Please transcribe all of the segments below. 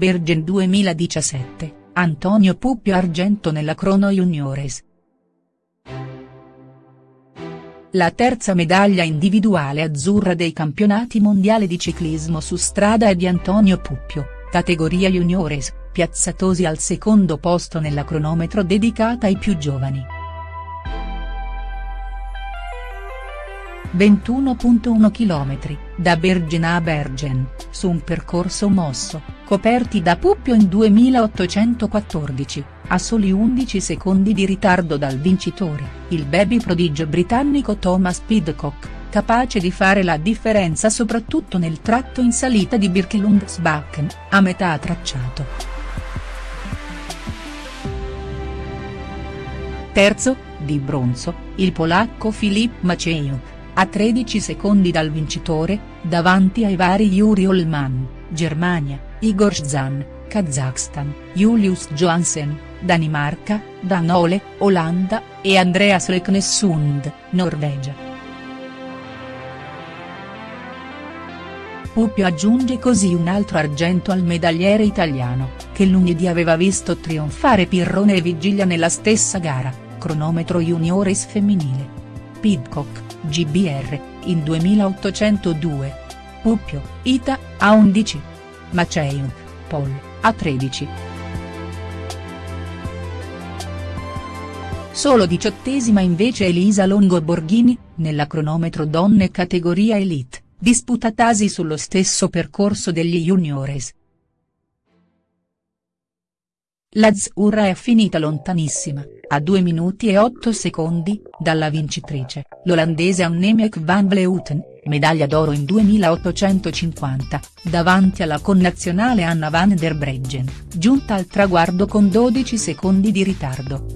Bergen 2017, Antonio Puppio argento nella Crono Juniores. La terza medaglia individuale azzurra dei campionati mondiali di ciclismo su strada è di Antonio Puppio, categoria juniores, piazzatosi al secondo posto nella cronometro dedicata ai più giovani. 21.1 km, da Bergen a Bergen, su un percorso mosso, coperti da Puppio in 2814, a soli 11 secondi di ritardo dal vincitore, il baby prodigio britannico Thomas Pidcock, capace di fare la differenza soprattutto nel tratto in salita di Birkelundsbakken, a metà tracciato. Terzo, di bronzo, il polacco Filip Maciejuk a 13 secondi dal vincitore, davanti ai vari Yuri Olman, Germania, Igor Zan, Kazakhstan, Julius Johansen, Danimarca, Danole, Olanda, e Andreas Leknesund, Norvegia. Puppio aggiunge così un altro argento al medagliere italiano, che lunedì aveva visto trionfare Pirrone e Vigilia nella stessa gara, cronometro juniores femminile. Pidcock, GBR, in 2802. Puppio, Ita, A11 ma Cheyuk, Paul, a 13. Solo diciottesima invece Elisa Longo Borghini, nella cronometro donne categoria Elite, disputatasi sullo stesso percorso degli juniores. L'Azzurra è finita lontanissima, a 2 minuti e 8 secondi, dalla vincitrice, l'olandese Annemiek van Vleuten, medaglia d'oro in 2850, davanti alla connazionale Anna van der Breggen, giunta al traguardo con 12 secondi di ritardo.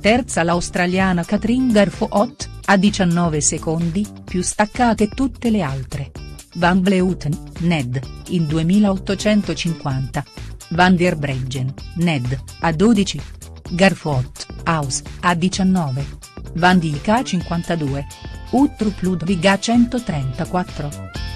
Terza l'australiana Katrin Garfoot, a 19 secondi, più staccate tutte le altre. Van Vleuten, Ned, in 2850. Van der Breggen, Ned, a 12. Garfot, Aus, a 19. Van Dijk a 52. Uttrup Ludwig a 134.